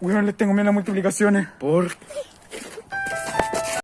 Weón, les tengo miedo a las multiplicaciones. ¿Por?